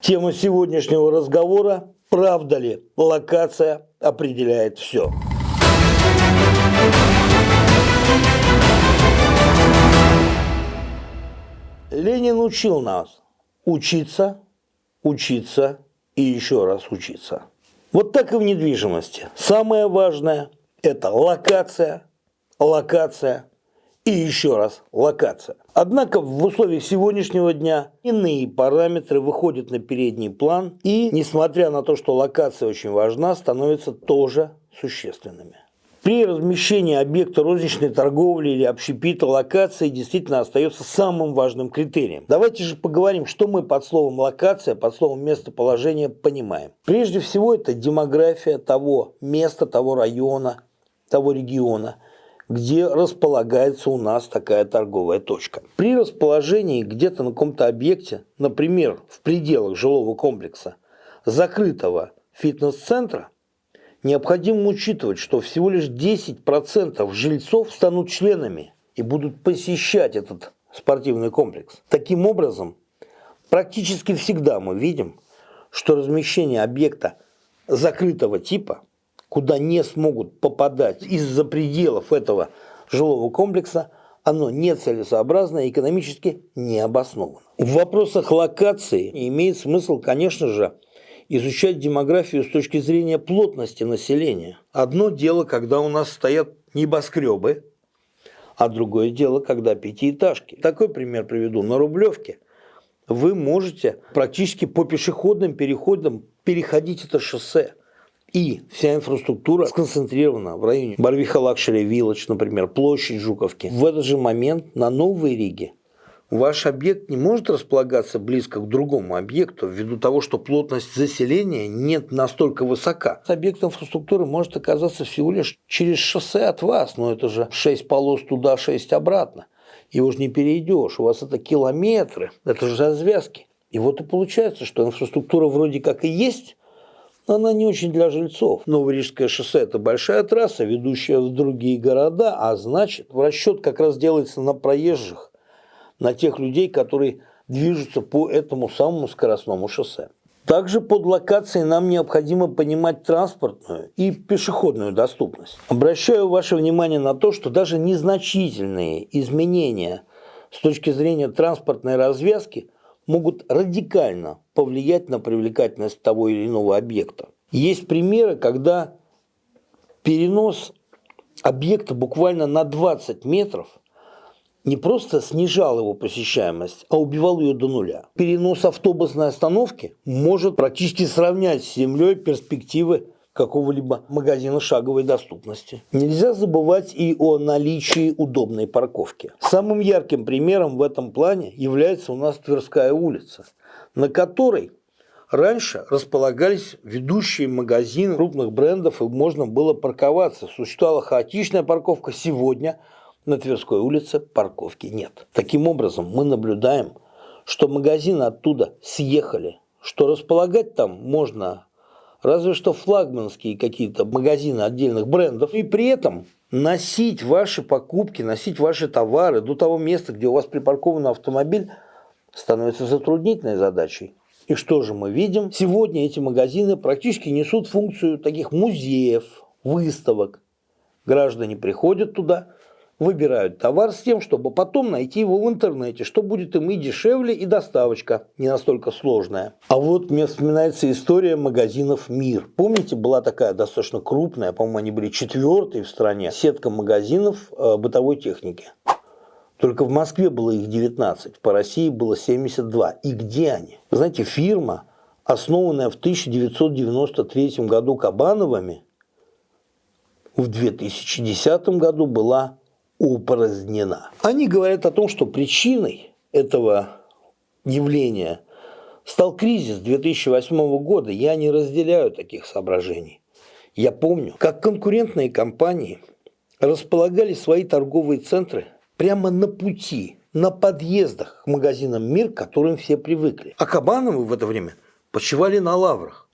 Тема сегодняшнего разговора – правда ли локация определяет все? Ленин учил нас учиться, учиться и еще раз учиться. Вот так и в недвижимости. Самое важное – это локация, локация и еще раз локация. Однако в условиях сегодняшнего дня иные параметры выходят на передний план и, несмотря на то, что локация очень важна, становятся тоже существенными. При размещении объекта розничной торговли или общепита локация действительно остается самым важным критерием. Давайте же поговорим, что мы под словом локация, под словом местоположение понимаем. Прежде всего это демография того места, того района, того региона – где располагается у нас такая торговая точка. При расположении где-то на каком-то объекте, например, в пределах жилого комплекса, закрытого фитнес-центра, необходимо учитывать, что всего лишь 10% жильцов станут членами и будут посещать этот спортивный комплекс. Таким образом, практически всегда мы видим, что размещение объекта закрытого типа – куда не смогут попадать из-за пределов этого жилого комплекса, оно нецелесообразно и экономически не обосновано. В вопросах локации имеет смысл, конечно же, изучать демографию с точки зрения плотности населения. Одно дело, когда у нас стоят небоскребы, а другое дело, когда пятиэтажки. Такой пример приведу. На Рублевке вы можете практически по пешеходным переходам переходить это шоссе. И вся инфраструктура сконцентрирована в районе Барвиха Luxury Village, например, площадь Жуковки. В этот же момент на Новой Риге ваш объект не может располагаться близко к другому объекту ввиду того, что плотность заселения нет настолько высока. Объект инфраструктуры может оказаться всего лишь через шоссе от вас, но это же 6 полос туда, 6 обратно. Его же не перейдешь, у вас это километры, это же развязки. И вот и получается, что инфраструктура вроде как и есть, она не очень для жильцов. Новорижское шоссе – это большая трасса, ведущая в другие города, а значит, расчет как раз делается на проезжих, на тех людей, которые движутся по этому самому скоростному шоссе. Также под локацией нам необходимо понимать транспортную и пешеходную доступность. Обращаю ваше внимание на то, что даже незначительные изменения с точки зрения транспортной развязки могут радикально повлиять на привлекательность того или иного объекта. Есть примеры, когда перенос объекта буквально на 20 метров не просто снижал его посещаемость, а убивал ее до нуля. Перенос автобусной остановки может практически сравнять с землей перспективы какого-либо магазина шаговой доступности. Нельзя забывать и о наличии удобной парковки. Самым ярким примером в этом плане является у нас Тверская улица, на которой Раньше располагались ведущие магазины крупных брендов, и можно было парковаться. Существовала хаотичная парковка. Сегодня на Тверской улице парковки нет. Таким образом, мы наблюдаем, что магазины оттуда съехали, что располагать там можно разве что флагманские какие-то магазины отдельных брендов, и при этом носить ваши покупки, носить ваши товары до того места, где у вас припаркован автомобиль, становится затруднительной задачей. И что же мы видим? Сегодня эти магазины практически несут функцию таких музеев, выставок. Граждане приходят туда, выбирают товар с тем, чтобы потом найти его в интернете, что будет им и дешевле, и доставочка не настолько сложная. А вот мне вспоминается история магазинов «Мир». Помните, была такая достаточно крупная, по-моему, они были четвертые в стране, сетка магазинов э, бытовой техники. Только в Москве было их 19, по России было 72. И где они? Вы знаете, фирма, основанная в 1993 году Кабановыми, в 2010 году была упразднена. Они говорят о том, что причиной этого явления стал кризис 2008 года. Я не разделяю таких соображений. Я помню, как конкурентные компании располагали свои торговые центры прямо на пути, на подъездах к магазинам «Мир», к которым все привыкли. А Кабановы в это время почивали на лаврах.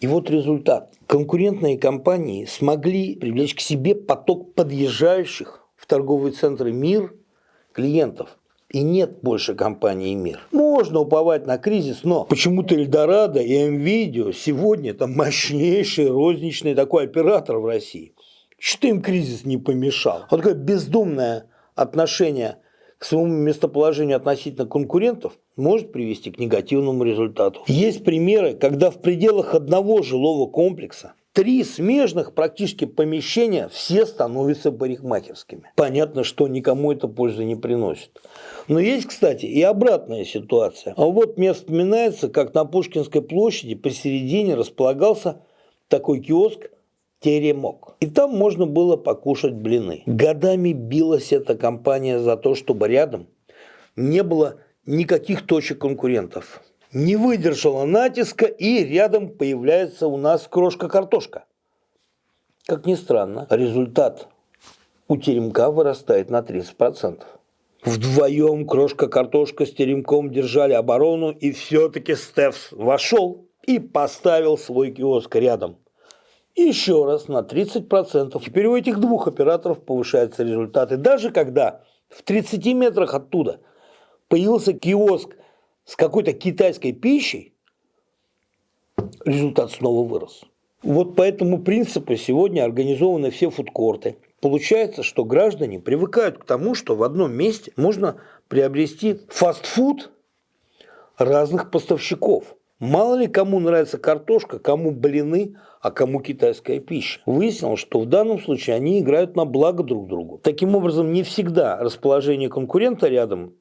И вот результат. Конкурентные компании смогли привлечь к себе поток подъезжающих в торговые центры «Мир» клиентов. И нет больше компании «Мир». Можно уповать на кризис, но почему-то Эльдорадо и МВидео сегодня это мощнейший розничный такой оператор в России. Что им кризис не помешал? Вот такое бездумное отношение к своему местоположению относительно конкурентов может привести к негативному результату. Есть примеры, когда в пределах одного жилого комплекса три смежных практически помещения все становятся парикмахерскими. Понятно, что никому это пользы не приносит. Но есть, кстати, и обратная ситуация. А вот мне вспоминается, как на Пушкинской площади посередине располагался такой киоск «Теремок». И там можно было покушать блины. Годами билась эта компания за то, чтобы рядом не было никаких точек конкурентов не выдержала натиска и рядом появляется у нас крошка-картошка. Как ни странно, результат у теремка вырастает на 30%. Вдвоем крошка-картошка с теремком держали оборону, и все-таки Стефс вошел и поставил свой киоск рядом. еще раз на 30%. Теперь у этих двух операторов повышаются результаты. Даже когда в 30 метрах оттуда появился киоск с какой-то китайской пищей, результат снова вырос. Вот по этому принципу сегодня организованы все фудкорты. Получается, что граждане привыкают к тому, что в одном месте можно приобрести фастфуд разных поставщиков. Мало ли кому нравится картошка, кому блины, а кому китайская пища. Выяснилось, что в данном случае они играют на благо друг другу. Таким образом, не всегда расположение конкурента рядом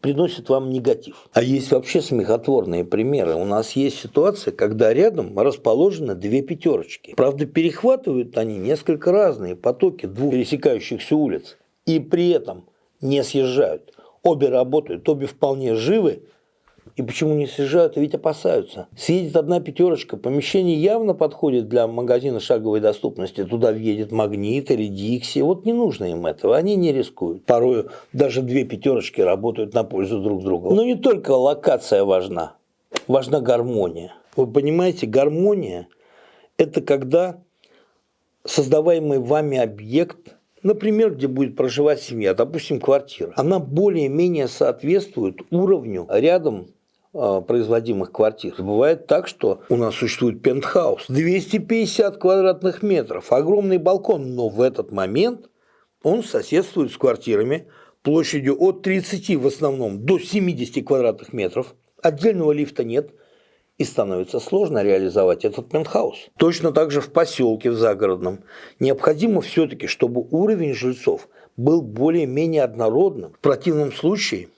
приносит вам негатив. А есть вообще смехотворные примеры. У нас есть ситуация, когда рядом расположены две пятерочки. Правда, перехватывают они несколько разные потоки двух пересекающихся улиц. И при этом не съезжают. Обе работают, обе вполне живы, и почему не съезжают? Ведь опасаются. Съедет одна пятерочка, помещение явно подходит для магазина шаговой доступности. Туда въедет Магнит или Дикси. Вот не нужно им этого, они не рискуют. Порой даже две пятерочки работают на пользу друг друга. Но не только локация важна, важна гармония. Вы понимаете, гармония – это когда создаваемый вами объект – Например, где будет проживать семья, допустим, квартира. Она более-менее соответствует уровню рядом производимых квартир. Бывает так, что у нас существует пентхаус, 250 квадратных метров, огромный балкон, но в этот момент он соседствует с квартирами площадью от 30 в основном до 70 квадратных метров, отдельного лифта нет, и становится сложно реализовать этот пентхаус. Точно так же в поселке в загородном. Необходимо все-таки, чтобы уровень жильцов был более-менее однородным. В противном случае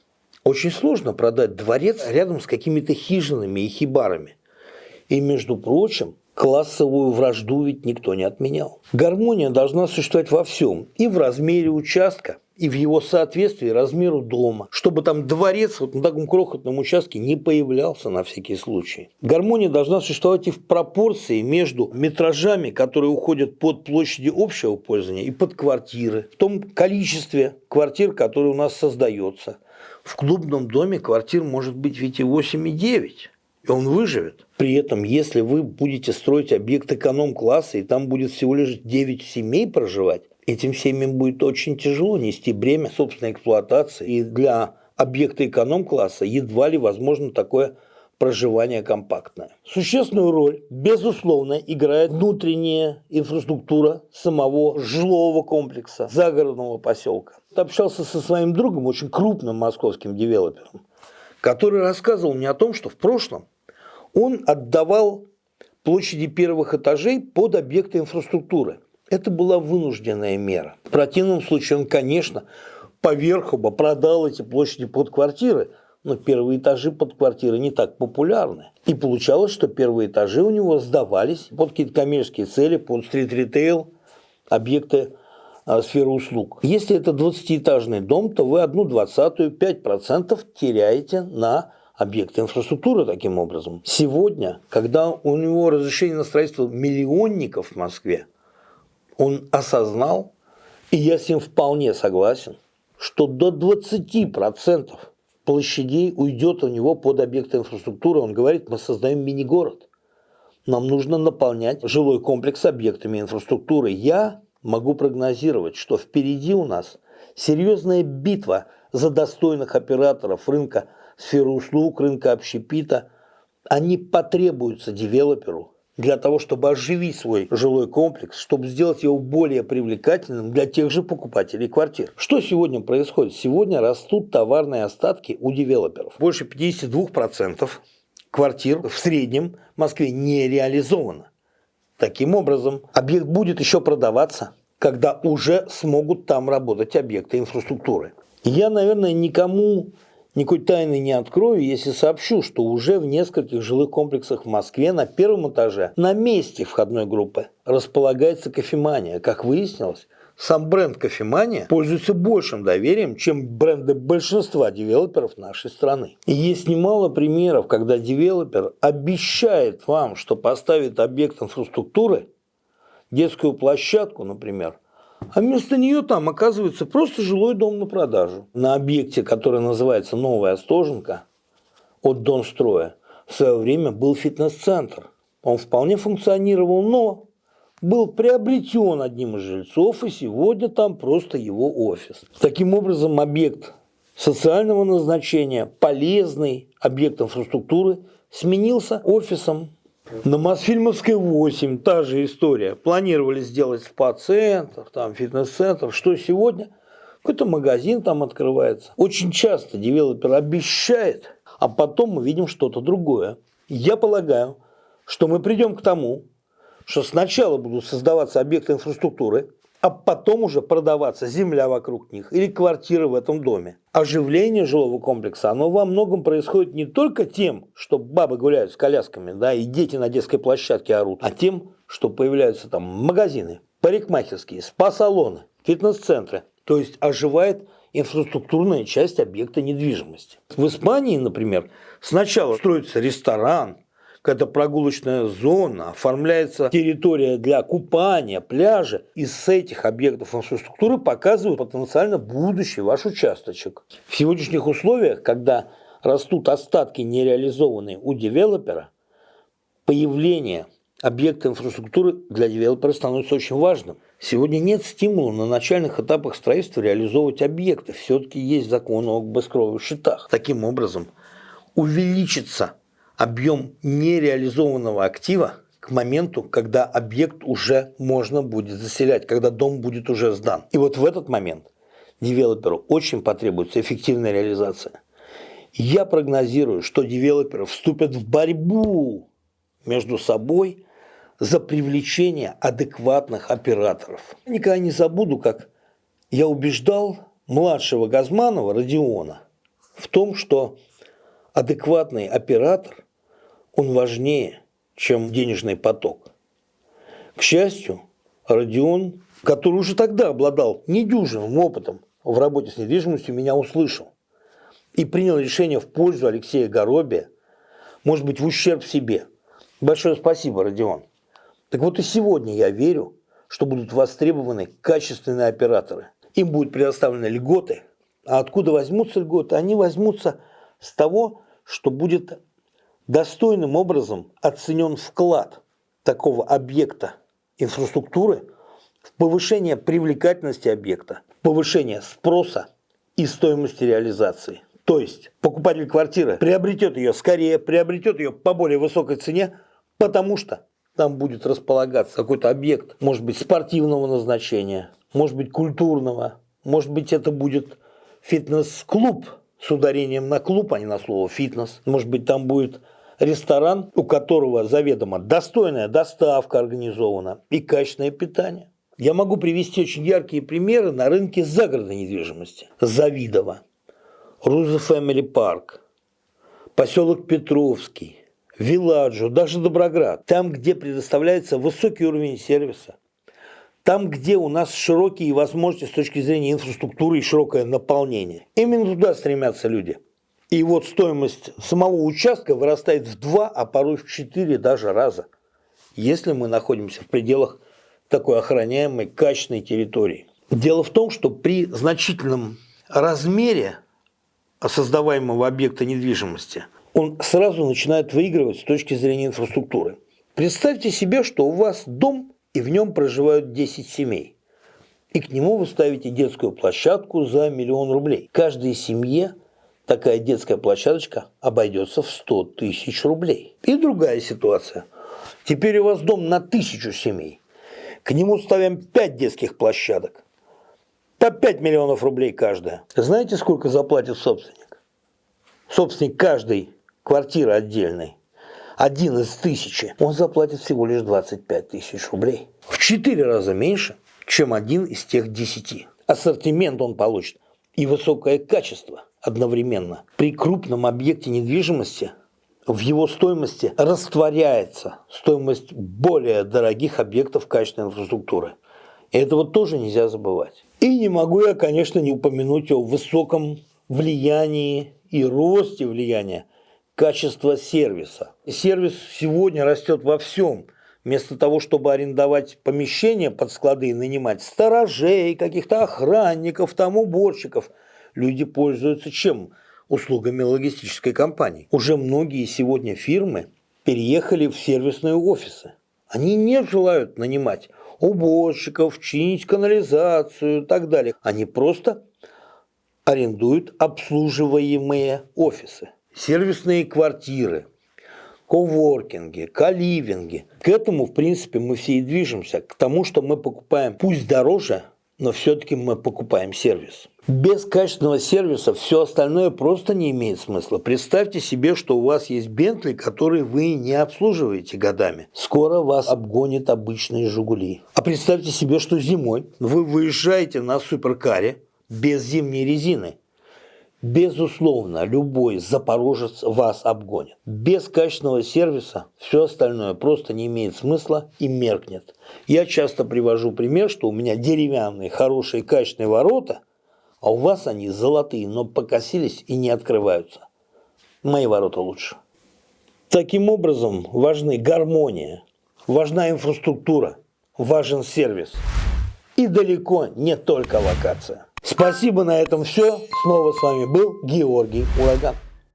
очень сложно продать дворец рядом с какими-то хижинами и хибарами. И, между прочим, классовую вражду ведь никто не отменял. Гармония должна существовать во всем. И в размере участка, и в его соответствии размеру дома. Чтобы там дворец вот на таком крохотном участке не появлялся на всякий случай. Гармония должна существовать и в пропорции между метражами, которые уходят под площади общего пользования, и под квартиры. В том количестве квартир, которые у нас создается – в клубном доме квартир может быть ведь и 8, и 9, и он выживет. При этом, если вы будете строить объект эконом-класса, и там будет всего лишь 9 семей проживать, этим семьям будет очень тяжело нести бремя собственной эксплуатации. И для объекта эконом-класса едва ли возможно такое проживание компактное. Существенную роль, безусловно, играет внутренняя инфраструктура самого жилого комплекса, загородного поселка. Общался со своим другом, очень крупным московским девелопером, который рассказывал мне о том, что в прошлом он отдавал площади первых этажей под объекты инфраструктуры. Это была вынужденная мера. В противном случае он, конечно, поверху бы продал эти площади под квартиры, но первые этажи под квартиры не так популярны. И получалось, что первые этажи у него сдавались под какие-то коммерческие цели, под стрит-ритейл, объекты сферы услуг. Если это 20-этажный дом, то вы одну двадцатую, 5% теряете на объекты инфраструктуры таким образом. Сегодня, когда у него разрешение на строительство миллионников в Москве, он осознал, и я с ним вполне согласен, что до 20% площадей уйдет у него под объекты инфраструктуры. Он говорит, мы создаем мини-город. Нам нужно наполнять жилой комплекс объектами инфраструктуры. Я могу прогнозировать, что впереди у нас серьезная битва за достойных операторов рынка сферы услуг, рынка общепита, они потребуются девелоперу для того, чтобы оживить свой жилой комплекс, чтобы сделать его более привлекательным для тех же покупателей квартир. Что сегодня происходит? Сегодня растут товарные остатки у девелоперов. Больше 52% квартир в среднем в Москве не реализовано. Таким образом, объект будет еще продаваться, когда уже смогут там работать объекты инфраструктуры. Я, наверное, никому никакой тайны не открою, если сообщу, что уже в нескольких жилых комплексах в Москве на первом этаже на месте входной группы располагается кофемания. Как выяснилось, сам бренд кофемания пользуется большим доверием, чем бренды большинства девелоперов нашей страны. И есть немало примеров, когда девелопер обещает вам, что поставит объект инфраструктуры, детскую площадку, например, а вместо нее там оказывается просто жилой дом на продажу. На объекте, который называется Новая Остоженка от Донстроя, в свое время был фитнес-центр. Он вполне функционировал, но был приобретен одним из жильцов, и сегодня там просто его офис. Таким образом, объект социального назначения, полезный объект инфраструктуры, сменился офисом. На Мосфильмовской 8 та же история. Планировали сделать спа-центр, там фитнес-центр. Что сегодня? Какой-то магазин там открывается. Очень часто девелопер обещает, а потом мы видим что-то другое. Я полагаю, что мы придем к тому, что сначала будут создаваться объекты инфраструктуры, а потом уже продаваться земля вокруг них или квартиры в этом доме. Оживление жилого комплекса, оно во многом происходит не только тем, что бабы гуляют с колясками, да, и дети на детской площадке орут, а тем, что появляются там магазины, парикмахерские, спа-салоны, фитнес-центры. То есть оживает инфраструктурная часть объекта недвижимости. В Испании, например, сначала строится ресторан, какая-то прогулочная зона, оформляется территория для купания, пляжа. И с этих объектов инфраструктуры показывают потенциально будущий ваш участочек. В сегодняшних условиях, когда растут остатки нереализованные у девелопера, появление объекта инфраструктуры для девелопера становится очень важным. Сегодня нет стимула на начальных этапах строительства реализовывать объекты. Все-таки есть закон о бескровых счетах. Таким образом, увеличится объем нереализованного актива к моменту, когда объект уже можно будет заселять, когда дом будет уже сдан. И вот в этот момент девелоперу очень потребуется эффективная реализация. Я прогнозирую, что девелоперы вступят в борьбу между собой за привлечение адекватных операторов. Никогда не забуду, как я убеждал младшего Газманова Родиона в том, что адекватный оператор он важнее, чем денежный поток. К счастью, Родион, который уже тогда обладал недюжинным опытом в работе с недвижимостью, меня услышал и принял решение в пользу Алексея Горобия, может быть, в ущерб себе. Большое спасибо, Родион. Так вот и сегодня я верю, что будут востребованы качественные операторы. Им будут предоставлены льготы. А откуда возьмутся льготы? Они возьмутся с того, что будет достойным образом оценен вклад такого объекта инфраструктуры в повышение привлекательности объекта, повышение спроса и стоимости реализации. То есть покупатель квартиры приобретет ее скорее, приобретет ее по более высокой цене, потому что там будет располагаться какой-то объект, может быть, спортивного назначения, может быть, культурного, может быть, это будет фитнес-клуб с ударением на клуб, а не на слово фитнес. Может быть, там будет ресторан, у которого заведомо достойная доставка организована и качественное питание. Я могу привести очень яркие примеры на рынке загородной недвижимости. Завидово, Руза Фэмили Парк, поселок Петровский, Виладжо, даже Доброград. Там, где предоставляется высокий уровень сервиса, там, где у нас широкие возможности с точки зрения инфраструктуры и широкое наполнение. Именно туда стремятся люди – и вот стоимость самого участка вырастает в два, а порой в четыре даже раза, если мы находимся в пределах такой охраняемой качественной территории. Дело в том, что при значительном размере создаваемого объекта недвижимости он сразу начинает выигрывать с точки зрения инфраструктуры. Представьте себе, что у вас дом, и в нем проживают 10 семей. И к нему вы ставите детскую площадку за миллион рублей. Каждой семье такая детская площадочка обойдется в 100 тысяч рублей. И другая ситуация. Теперь у вас дом на тысячу семей. К нему ставим 5 детских площадок. По 5 миллионов рублей каждая. Знаете, сколько заплатит собственник? Собственник каждой квартиры отдельной один из тысячи, он заплатит всего лишь 25 тысяч рублей. В 4 раза меньше, чем один из тех 10. Ассортимент он получит и высокое качество одновременно. При крупном объекте недвижимости в его стоимости растворяется стоимость более дорогих объектов качественной инфраструктуры. И этого тоже нельзя забывать. И не могу я, конечно, не упомянуть о высоком влиянии и росте влияния качество сервиса. Сервис сегодня растет во всем. Вместо того, чтобы арендовать помещения под склады и нанимать сторожей, каких-то охранников, там уборщиков, люди пользуются чем? Услугами логистической компании. Уже многие сегодня фирмы переехали в сервисные офисы. Они не желают нанимать уборщиков, чинить канализацию и так далее. Они просто арендуют обслуживаемые офисы сервисные квартиры, коворкинги, каливинги. К этому, в принципе, мы все и движемся. К тому, что мы покупаем, пусть дороже, но все-таки мы покупаем сервис. Без качественного сервиса все остальное просто не имеет смысла. Представьте себе, что у вас есть Бентли, который вы не обслуживаете годами. Скоро вас обгонят обычные Жигули. А представьте себе, что зимой вы выезжаете на суперкаре без зимней резины. Безусловно, любой запорожец вас обгонит. Без качественного сервиса все остальное просто не имеет смысла и меркнет. Я часто привожу пример, что у меня деревянные, хорошие, качественные ворота, а у вас они золотые, но покосились и не открываются. Мои ворота лучше. Таким образом, важны гармония, важна инфраструктура, важен сервис. И далеко не только локация. Спасибо, на этом все. Снова с вами был Георгий Ураган.